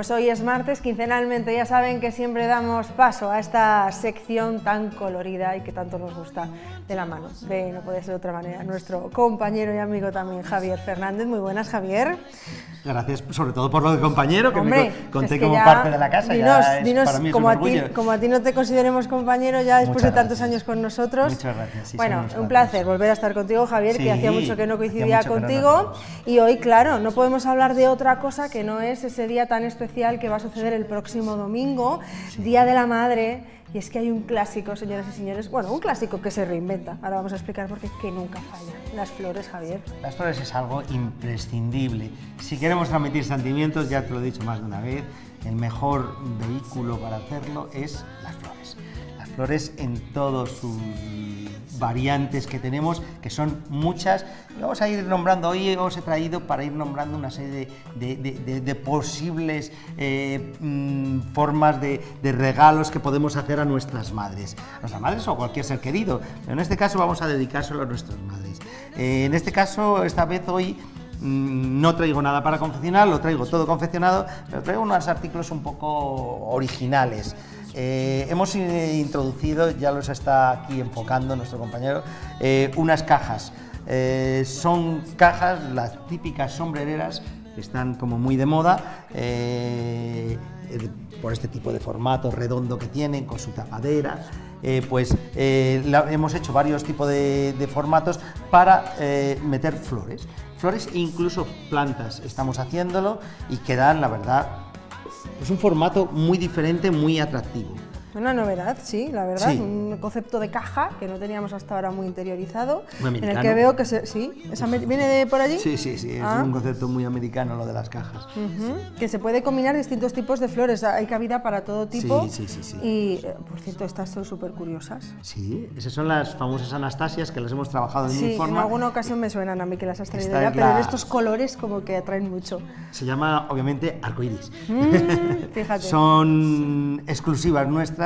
pues hoy es martes, quincenalmente ya saben que siempre damos paso a esta sección tan colorida y que tanto nos gusta de la mano de, no puede ser de otra manera, nuestro compañero y amigo también Javier Fernández. Muy buenas, Javier. Gracias sobre todo por lo de compañero, que Hombre, me conté es que como ya- parte de la casa. Dinos, ya es- dinos, para mí es como, un a ti, como a ti no te consideremos compañero ya después Muchas de tantos gracias. años con nosotros. Muchas gracias, sí, bueno, un placer volver a estar contigo, Javier, que Sí, hacía mucho que no hacía coincidía mucho que no contigo. nos y hoy, claro, no podemos hablar de otra cosa que no es ese día tan especial que va a suceder el próximo domingo, Día de la Madre. Y es que hay un clásico, señoras y señores, bueno, un clásico que se reinventa. Ahora vamos a explicar por qué que nunca falla. Las flores, Javier. Las flores es algo imprescindible. Si queremos transmitir sentimientos, ya te lo he dicho más de una vez, el mejor vehículo para hacerlo es las flores. Las flores en todas sus variantes que tenemos, que son muchas. Vamos a ir nombrando, hoy os he traído para ir nombrando una serie de, posibles eh, mm, formas de, regalos que podemos hacer a nuestras madres. A nuestras madres o a cualquier ser querido, pero en este caso vamos a dedicárselo a nuestras madres. Eh, en este caso, esta vez hoy no traigo nada para confeccionar, lo traigo todo confeccionado, pero traigo unos artículos un poco originales. Eh, hemos eh, introducido, ya los está aquí enfocando nuestro compañero, eh, unas cajas. Son cajas, las típicas sombrereras, que están como muy de moda, por este tipo de formato redondo que tienen, con su tapadera. Pues hemos hecho varios tipos de, formatos para meter flores, flores e incluso plantas. Estamos haciéndolo y quedan, la verdad, es un formato muy diferente, muy atractivo. Una novedad, sí, la verdad, Sí. un concepto de caja que no teníamos hasta ahora muy interiorizado, Muy en el americano. que veo que se, sí, ¿esa viene de por allí, Sí, sí, sí, es Ah. un concepto muy americano lo de las cajas. Ujú, que se puede combinar distintos tipos de flores, hay cabida para todo tipo. Sí, sí, sí, sí. Y, eh, por cierto, estas son súper curiosas. Sí, esas son las famosas Anastasias que las hemos trabajado de Sí, mil en alguna ocasión me suenan a mí que las has traído ya, es pero en estos colores como que atraen mucho. Se llama, obviamente, arcoiris. Mm, fíjate. Son exclusivas nuestras,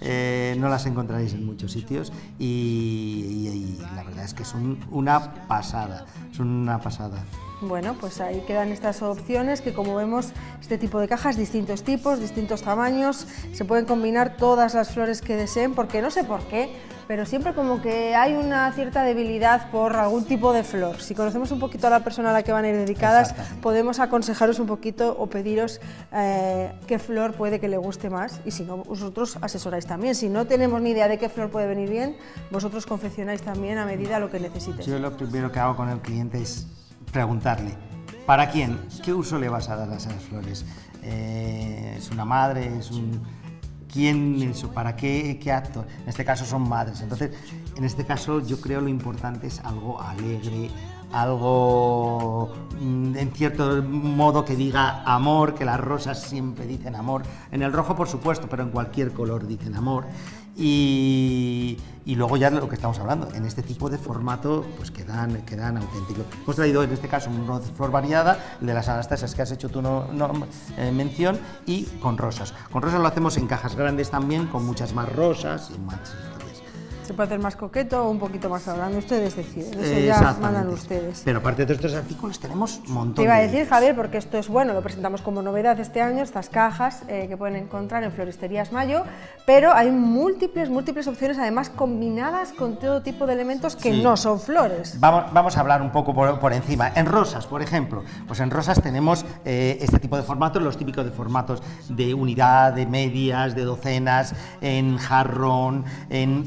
eh, no las encontraréis en muchos sitios y, la verdad es que son una pasada, son una pasada. Bueno, pues ahí quedan estas opciones que como vemos, este tipo de cajas, distintos tipos, distintos tamaños, se pueden combinar todas las flores que deseen, porque no sé por qué, pero siempre como que hay una cierta debilidad por algún tipo de flor. Si conocemos un poquito a la persona a la que van a ir dedicadas, podemos aconsejaros un poquito o pediros eh, qué flor puede que le guste más y si no, vosotros asesoráis también. Si no tenemos ni idea de qué flor puede venir bien, vosotros confeccionáis también a medida lo que necesites. Yo lo primero que hago con el cliente es preguntarle, ¿para quién? ¿Qué uso le vas a dar a esas flores? Eh, ¿Es una madre? ¿Es un...? ¿Quién? es- ¿Para qué, qué acto? En este caso son madres. Entonces, en este caso yo creo lo importante es algo alegre, algo mm, en cierto modo que diga amor, que las rosas siempre dicen amor. En el rojo, por supuesto, pero en cualquier color dicen amor. Y, luego ya lo que estamos hablando, en este tipo de formato, pues quedan, quedan auténticos. Hemos traído en este caso una flor variada, de las anastasias que has hecho tú no, eh, mención, y con rosas. Con rosas lo hacemos en cajas grandes también, con muchas más rosas y más. Se puede hacer más coqueto o un poquito más grande, ustedes deciden, eso ya mandan ustedes. Pero aparte de estos artículos tenemos montón Te iba a de decir. Javier, porque esto es bueno, lo presentamos como novedad este año, estas cajas eh, que pueden encontrar en Floristerías Mayo, pero hay múltiples, múltiples opciones, además combinadas con todo tipo de elementos que Sí. no son flores. Vamos, vamos a hablar un poco por, por encima. En rosas, por ejemplo, pues en rosas tenemos eh, este tipo de formatos, los típicos de formatos de unidad, de medias, de docenas, en jarrón, en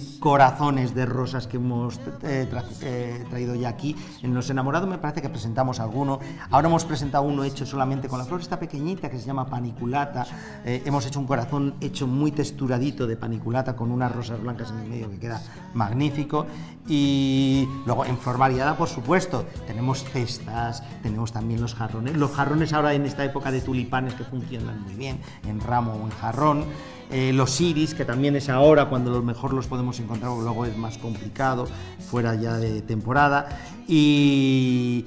corazones de rosas que hemos eh, eh, traído ya aquí. En Los Enamorados me parece que presentamos alguno. Ahora hemos presentado uno hecho solamente con la flor esta pequeñita que se llama paniculata. Eh, hemos hecho un corazón hecho muy texturadito de paniculata con unas rosas blancas en el medio que queda magnífico. Y luego en flor variada, por supuesto, tenemos cestas, tenemos también los jarrones. Los jarrones ahora en esta época de tulipanes que funcionan muy bien, en ramo o en jarrón. Eh, los iris, que también es ahora cuando lo mejor los podemos encontrar, luego es más complicado, fuera ya de temporada. Y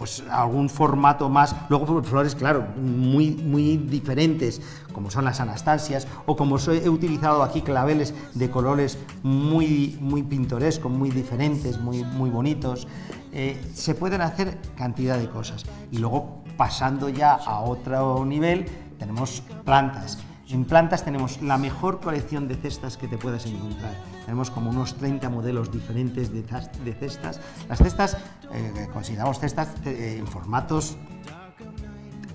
pues algún formato más, luego pues, flores, claro, muy, muy diferentes, como son las anastasias, o como he utilizado aquí claveles de colores muy, muy pintorescos, muy diferentes, muy, muy bonitos. Eh, se pueden hacer cantidad de cosas. Y luego pasando ya a otro nivel, tenemos plantas. En plantas tenemos la mejor colección de cestas que te puedas encontrar. Tenemos como unos 30 modelos diferentes de, cestas. Las cestas, eh, consideramos cestas eh, en formatos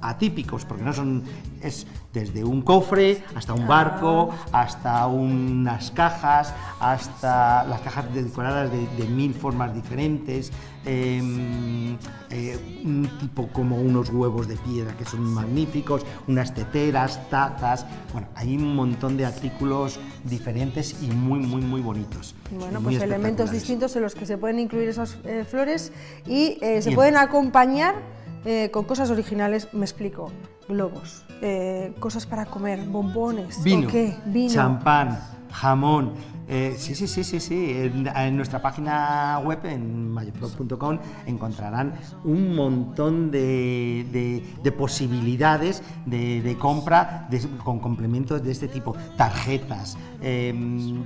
atípicos, porque no son, es desde un cofre hasta un barco, hasta unas cajas, hasta las cajas decoradas de, mil formas diferentes, em, eh, un tipo como unos huevos de piedra que son magníficos, unas teteras, tazas, bueno, hay un montón de artículos diferentes y muy, muy, muy bonitos. Bueno, pues elementos distintos en los que se pueden incluir esas eh, flores y eh, se pueden acompañar eh, con cosas originales, me explico, globos, eh, cosas para comer, bombones, vino, vino, champán, jamón. Eh, sí, sí, sí, sí, sí. En, nuestra página web, en mayoflor.com, encontrarán un montón de, posibilidades de, compra con complementos de este tipo. Tarjetas, em,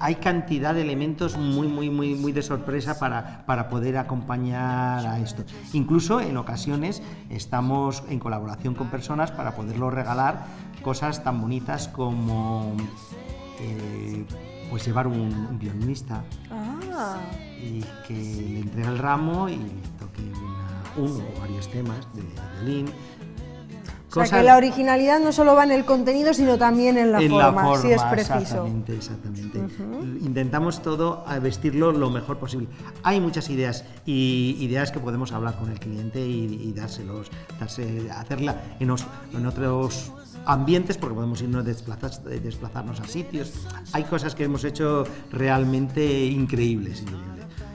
hay cantidad de elementos muy, muy, muy, muy de sorpresa para, para poder acompañar a esto. Incluso en ocasiones estamos en colaboración con personas para poderlo regalar cosas tan bonitas como eh, pues llevar un, violinista ah. y que le entregue el ramo y toque uno o varios temas de violín o sea, que la originalidad no solo va en el contenido, sino también en la, forma, si es preciso. Exactamente, exactamente. Intentamos todo a vestirlo lo mejor posible. Hay muchas ideas y ideas que podemos hablar con el cliente y, dárselos, darse, hacerla en, en otros ambientes porque podemos irnos desplazar, desplazarnos a sitios. Hay cosas que hemos hecho realmente increíbles.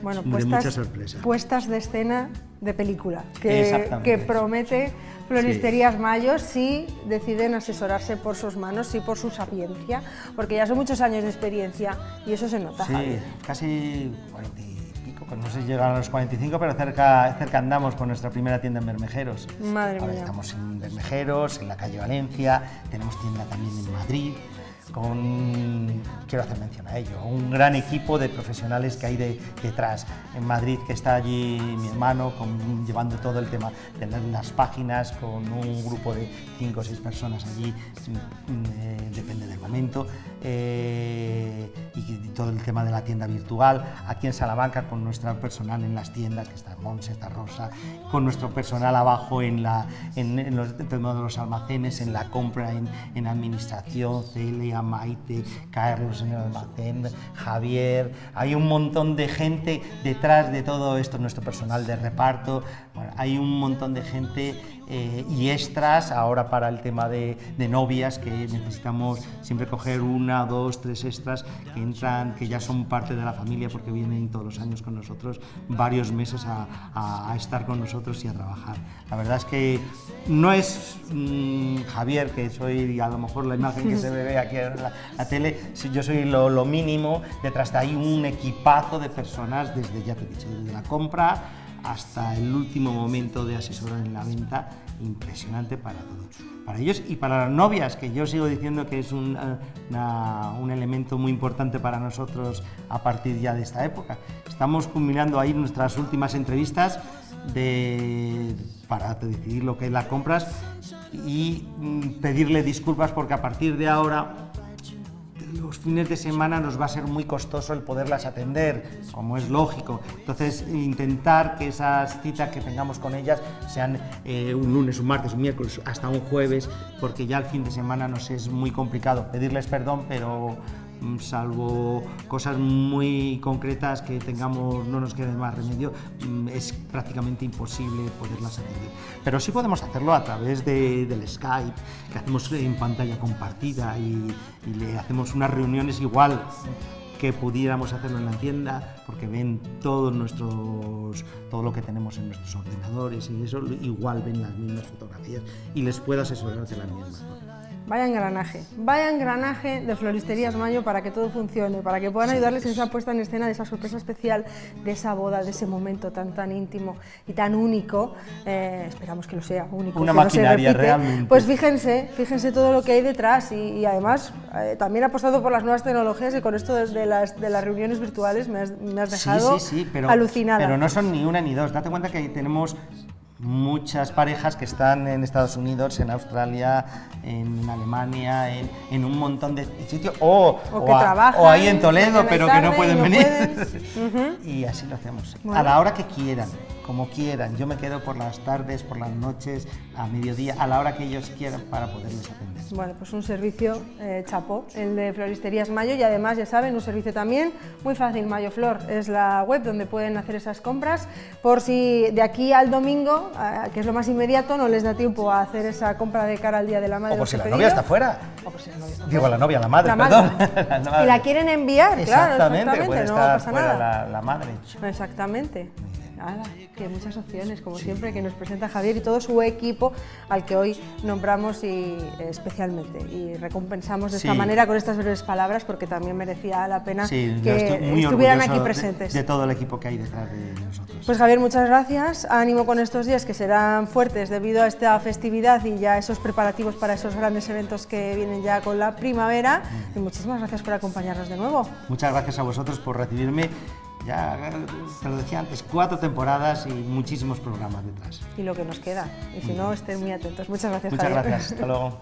Bueno, puestas, puestas de escena de película que, que promete Floristerías Mayos sí deciden asesorarse por sus manos, sí por su sapiencia, porque ya son muchos años de experiencia y eso se nota. Sí, casi 40 y pico, no sé si llegan a los 45, pero cerca, cerca andamos con nuestra primera tienda en Bermejeros. Madre Ahora mía. Estamos en Bermejeros, en la calle Valencia, tenemos tienda también en Madrid con, quiero hacer mención a ello, un gran equipo de profesionales que hay detrás. En Madrid, que está allí mi hermano llevando todo el tema de las páginas con un grupo de cinco o seis personas allí, eh, depende del momento, eh, todo el tema de la tienda virtual. Aquí en Salamanca, con nuestro personal en las tiendas, que está Monse, está Rosa, con nuestro personal abajo en, la, en, los, de los almacenes, en la compra, en, en administración, Celia, Maite, Carlos en el almacén, Javier, hay un montón de gente detrás de todo esto, nuestro personal de reparto, hay un montón de gente eh, y extras ahora para el tema de, novias que necesitamos siempre coger una, dos, tres extras que entran, que ya son parte de la familia porque vienen todos los años con nosotros varios meses a, estar con nosotros y a trabajar. La verdad es que no es mm, Javier, que soy a lo mejor la imagen que se ve aquí en la, tele, yo soy lo, lo mínimo, detrás de ahí un equipazo de personas desde, ya te he dicho, desde la compra, hasta el último momento de asesorar en la venta, impresionante para todos. Para ellos y para las novias, que yo sigo diciendo que es un, eh, un elemento muy importante para nosotros a partir ya de esta época. Estamos culminando ahí nuestras últimas entrevistas de, para decidir lo que es las compras y mm, pedirle disculpas porque a partir de ahora los fines de semana nos va a ser muy costoso el poderlas atender, como es lógico. Entonces, intentar que esas citas que tengamos con ellas sean eh, un lunes, un martes, un miércoles, hasta un jueves, porque ya el fin de semana nos es muy complicado. Pedirles perdón, pero salvo cosas muy concretas que tengamos, no nos quede más remedio, mm, es prácticamente imposible poderlas atender. Pero sí podemos hacerlo a través de, del Skype, que hacemos en pantalla compartida y, le hacemos unas reuniones igual que pudiéramos hacerlo en la tienda, porque ven todos nuestros, todo lo que tenemos en nuestros ordenadores y eso, igual ven las mismas fotografías y les puedo asesorar de las mismas. Vaya engranaje, vaya engranaje de Floristerías Mayo para que todo funcione, para que puedan ayudarles en esa puesta en escena de esa sorpresa especial, de esa boda, de ese momento tan tan íntimo y tan único. Eh, esperamos que lo sea único. Una maquinaria realmente. Pues fíjense, fíjense todo lo que hay detrás y, además eh, también ha apostado por las nuevas tecnologías y con esto de, las, de las, reuniones virtuales me has, dejado sí, sí, pero, alucinada. Pero no son ni una ni dos. Date cuenta que tenemos muchas parejas que están en Estados Unidos, en Australia, en Alemania, en, un montón de sitios, o, ahí en Toledo, pero que no pueden venir. Pueden. y así lo hacemos, a la hora que quieran como quieran. Yo me quedo por las tardes, por las noches, a mediodía, a la hora que ellos quieran para poderles atender. Bueno, pues un servicio eh, chapó, el de Floristerías Mayo y además, ya saben, un servicio también muy fácil, Mayo Flor, es la web donde pueden hacer esas compras por si de aquí al domingo, que es lo más inmediato, no les da tiempo a hacer esa compra de cara al Día de la Madre. O por si la novia está fuera. O por si la novia está Digo, la novia, la madre, perdón. Y la quieren enviar, claro, exactamente, puede no estar pasa fuera nada. La, la madre. Exactamente. Nada, que muchas opciones, como siempre, que nos presenta Javier y todo su equipo al que hoy nombramos y, especialmente y recompensamos de esta manera con estas breves palabras porque también merecía la pena que estuvieran aquí presentes. De, todo el equipo que hay detrás de nosotros. Pues Javier, muchas gracias. Ánimo con estos días que serán fuertes debido a esta festividad y ya esos preparativos para esos grandes eventos que vienen ya con la primavera. Y muchísimas gracias por acompañarnos de nuevo. Muchas gracias a vosotros por recibirme ya te lo decía antes, cuatro temporadas y muchísimos programas detrás. Y lo que nos queda. Y si no, estén muy atentos. Muchas gracias, Muchas Javier. gracias. Hasta luego.